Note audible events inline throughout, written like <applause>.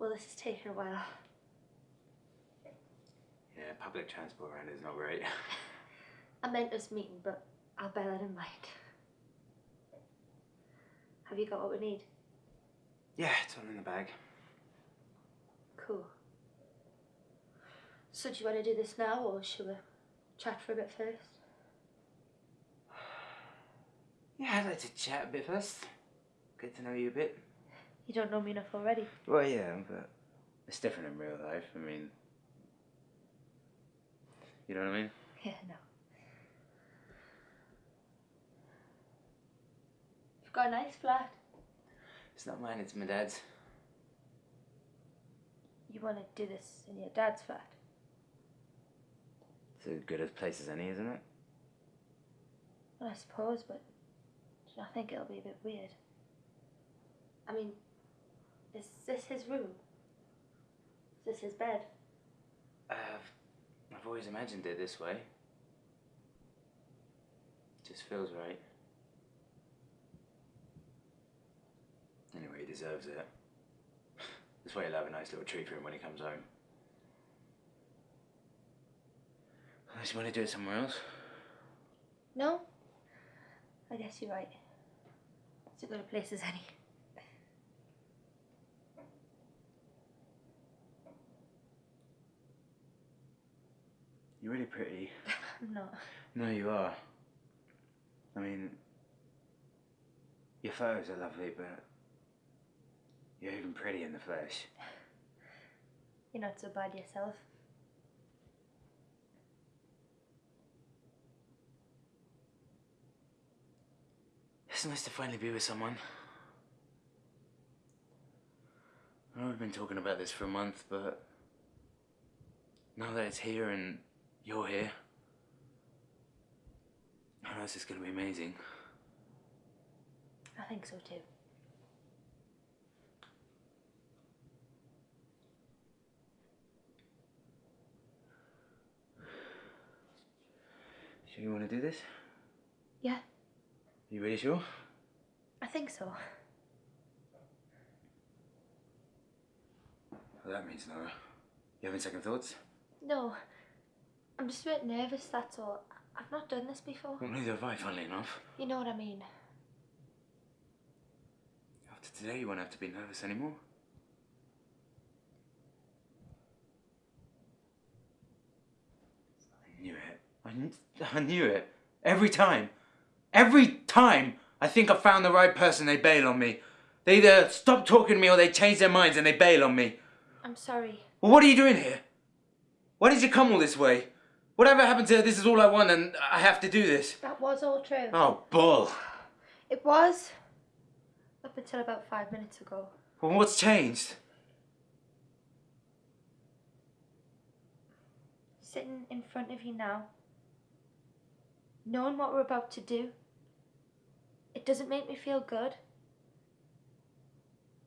Well, this is taking a while. Yeah, public transport around is not great. <laughs> I meant us meeting, but I'll bear that in mind. Have you got what we need? yeah, it's all in the bag. Cool. So do you want to do this now, or should we chat for a bit first? <sighs> Yeah, I'd like to chat a bit first. Get to know you a bit. You don't know me enough already. Well, yeah, but it's different in real life. I mean, you know what I mean? Yeah, no. You've got a nice flat. It's not mine, it's my dad's. You want to do this in your dad's flat? It's as good a place as any, isn't it? Well, I suppose, but I think it'll be a bit weird. I mean, is this his room? Is this his bed? Uh, I've always imagined it this way. It Just feels right. Anyway, he deserves it. This way he'll have a nice little treat for him when he comes home. Unless you want to do it somewhere else. No? I guess you're right. It's as good a place as any. You're really pretty. <laughs> I'm not. No, you are. I mean, your photos are lovely, but you're even pretty in the flesh. <laughs> You're not so bad yourself. It's nice to finally be with someone. I know we've been talking about this for a month, but now that it's here and you're here, I know this is going to be amazing. I think so too. Sure you want to do this? Yeah, You really sure? I think so. Well, that means no. You having second thoughts? No, I'm just a bit nervous, that's all. I've not done this before. Well, neither have I, funnily enough. You know what I mean? After today, you won't have to be nervous anymore. I knew it. I, kn- <laughs> I knew it. Every time. Every time I think I've found the right person, they bail on me. They either stop talking to me or they change their minds and they bail on me. I'm sorry. Well, what are you doing here? Why did you come all this way? Whatever happened to this is all I want and I have to do this? That was all true. Oh, bull. It was. Up until about five minutes ago. Well, what's changed? Sitting in front of you now, knowing what we're about to do, it doesn't make me feel good.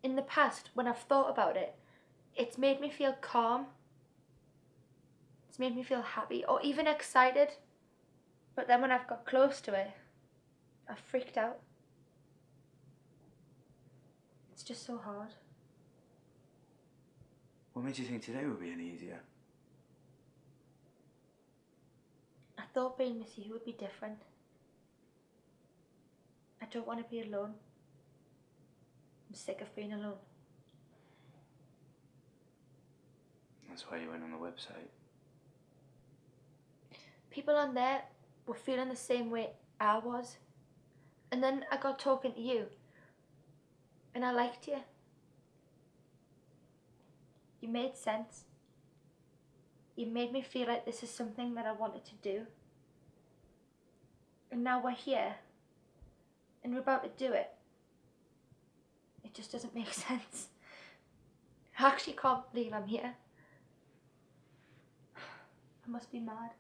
In the past, when I've thought about it, it's made me feel calm. It's made me feel happy or even excited. But then when I've got close to it, I've freaked out. It's just so hard. What made you think today would be any easier? I thought being with you would be different. I don't want to be alone. I'm sick of being alone. That's why you went on the website. People on there were feeling the same way I was. And then I got talking to you. And I liked you. You made sense. You made me feel like this is something that I wanted to do. And now we're here. And we're about to do it. It just doesn't make <laughs> sense. I actually can't believe I'm here. I must be mad.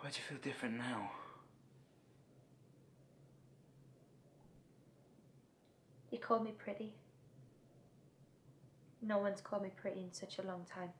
Why'd you feel different now? You call me pretty. No one's called me pretty in such a long time.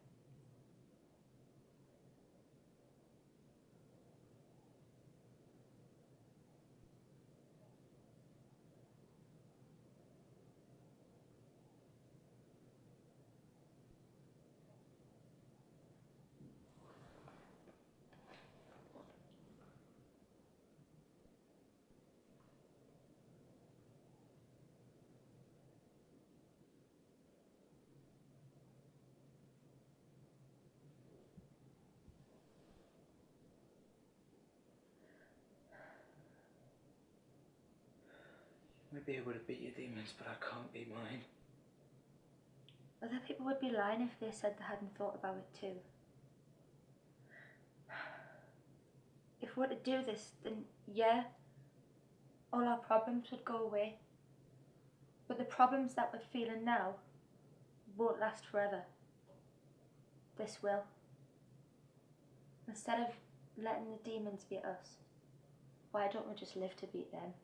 Might be able to beat your demons, but I can't beat mine. Other people would be lying if they said they hadn't thought about it too. If we were to do this, then yeah, all our problems would go away. But the problems that we're feeling now won't last forever. This will. Instead of letting the demons beat us, why don't we just live to beat them?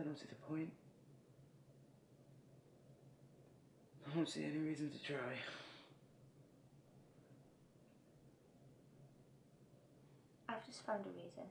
I don't see the point. I don't see any reason to try. I've just found a reason.